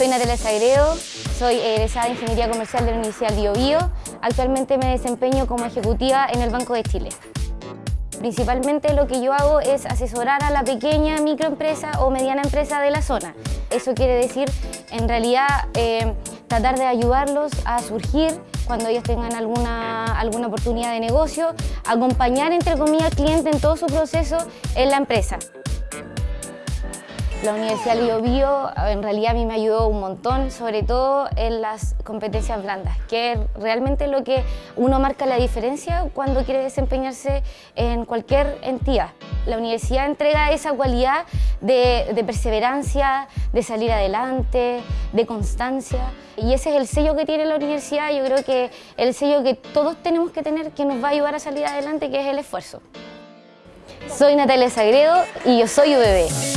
Soy Natalia Sagredo, soy egresada de Ingeniería Comercial de la Universidad Bio Bio. Actualmente me desempeño como ejecutiva en el Banco de Chile. Principalmente lo que yo hago es asesorar a la pequeña microempresa o mediana empresa de la zona. Eso quiere decir, en realidad, eh, tratar de ayudarlos a surgir cuando ellos tengan alguna, alguna oportunidad de negocio, acompañar, entre comillas, al cliente en todo su proceso en la empresa. La Universidad Bio Bio en realidad a mí me ayudó un montón, sobre todo en las competencias blandas, que es realmente lo que uno marca la diferencia cuando quiere desempeñarse en cualquier entidad. La universidad entrega esa cualidad de, de perseverancia, de salir adelante, de constancia y ese es el sello que tiene la universidad, yo creo que el sello que todos tenemos que tener que nos va a ayudar a salir adelante, que es el esfuerzo. Soy Natalia Sagredo y yo soy UBB.